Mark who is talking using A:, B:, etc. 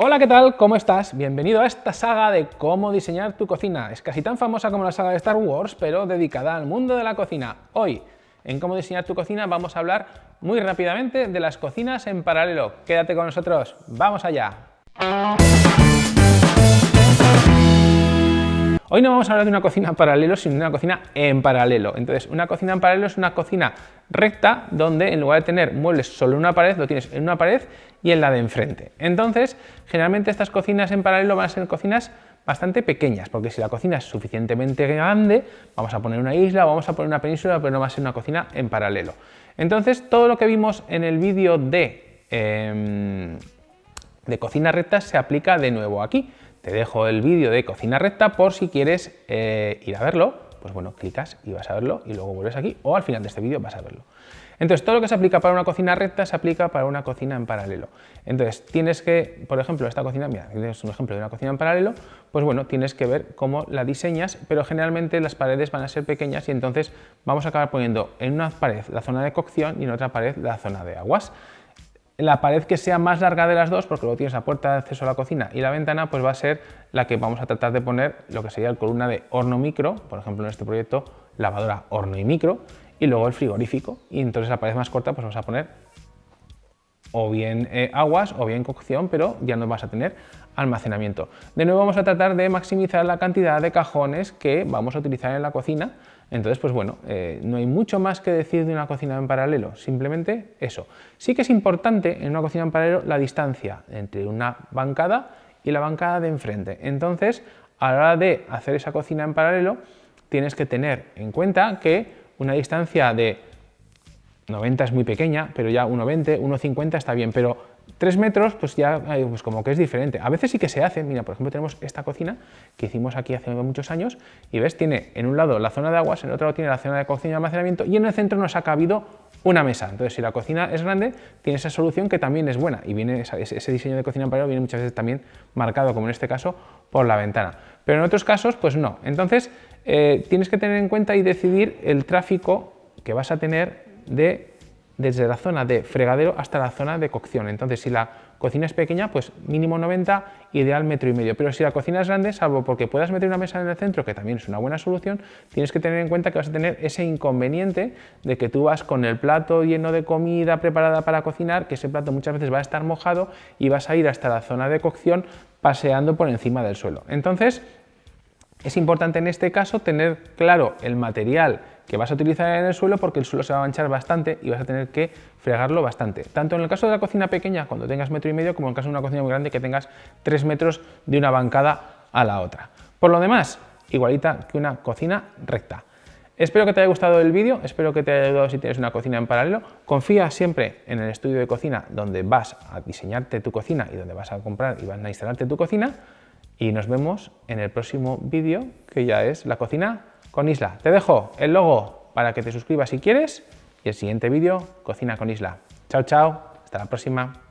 A: Hola, ¿qué tal? ¿Cómo estás? Bienvenido a esta saga de cómo diseñar tu cocina. Es casi tan famosa como la saga de Star Wars, pero dedicada al mundo de la cocina. Hoy, en cómo diseñar tu cocina, vamos a hablar muy rápidamente de las cocinas en paralelo. Quédate con nosotros, ¡vamos allá! Hoy no vamos a hablar de una cocina en paralelo, sino de una cocina en paralelo. Entonces, una cocina en paralelo es una cocina recta donde en lugar de tener muebles solo en una pared, lo tienes en una pared y en la de enfrente. Entonces, generalmente estas cocinas en paralelo van a ser cocinas bastante pequeñas, porque si la cocina es suficientemente grande, vamos a poner una isla, vamos a poner una península, pero no va a ser una cocina en paralelo. Entonces, todo lo que vimos en el vídeo de, eh, de cocina recta se aplica de nuevo aquí. Te dejo el vídeo de cocina recta por si quieres eh, ir a verlo, pues bueno, clicas y vas a verlo y luego vuelves aquí o al final de este vídeo vas a verlo. Entonces, todo lo que se aplica para una cocina recta se aplica para una cocina en paralelo. Entonces, tienes que, por ejemplo, esta cocina, mira, tienes un ejemplo de una cocina en paralelo, pues bueno, tienes que ver cómo la diseñas, pero generalmente las paredes van a ser pequeñas y entonces vamos a acabar poniendo en una pared la zona de cocción y en otra pared la zona de aguas la pared que sea más larga de las dos, porque luego tienes la puerta de acceso a la cocina y la ventana, pues va a ser la que vamos a tratar de poner lo que sería la columna de horno micro, por ejemplo en este proyecto lavadora horno y micro, y luego el frigorífico, y entonces la pared más corta pues vamos a poner o bien eh, aguas o bien cocción, pero ya no vas a tener almacenamiento. De nuevo vamos a tratar de maximizar la cantidad de cajones que vamos a utilizar en la cocina, entonces, pues bueno, eh, no hay mucho más que decir de una cocina en paralelo, simplemente eso. Sí que es importante en una cocina en paralelo la distancia entre una bancada y la bancada de enfrente. Entonces, a la hora de hacer esa cocina en paralelo, tienes que tener en cuenta que una distancia de 90 es muy pequeña, pero ya 1,20, 1,50 está bien, pero 3 metros, pues ya pues como que es diferente. A veces sí que se hace, mira, por ejemplo tenemos esta cocina que hicimos aquí hace muchos años y ves, tiene en un lado la zona de aguas, en el otro lado tiene la zona de cocina y almacenamiento y en el centro nos ha cabido una mesa. Entonces, si la cocina es grande, tiene esa solución que también es buena y viene ese diseño de cocina en paralelo viene muchas veces también marcado, como en este caso, por la ventana. Pero en otros casos, pues no. Entonces, eh, tienes que tener en cuenta y decidir el tráfico que vas a tener de desde la zona de fregadero hasta la zona de cocción. Entonces, si la cocina es pequeña, pues mínimo 90, ideal metro y medio. Pero si la cocina es grande, salvo porque puedas meter una mesa en el centro, que también es una buena solución, tienes que tener en cuenta que vas a tener ese inconveniente de que tú vas con el plato lleno de comida preparada para cocinar, que ese plato muchas veces va a estar mojado y vas a ir hasta la zona de cocción paseando por encima del suelo. Entonces, es importante en este caso tener claro el material que vas a utilizar en el suelo porque el suelo se va a manchar bastante y vas a tener que fregarlo bastante. Tanto en el caso de la cocina pequeña, cuando tengas metro y medio, como en el caso de una cocina muy grande que tengas tres metros de una bancada a la otra. Por lo demás, igualita que una cocina recta. Espero que te haya gustado el vídeo, espero que te haya ayudado si tienes una cocina en paralelo. Confía siempre en el estudio de cocina donde vas a diseñarte tu cocina y donde vas a comprar y vas a instalarte tu cocina. Y nos vemos en el próximo vídeo, que ya es la cocina con Isla. Te dejo el logo para que te suscribas si quieres y el siguiente vídeo, Cocina con Isla. Chao, chao, hasta la próxima.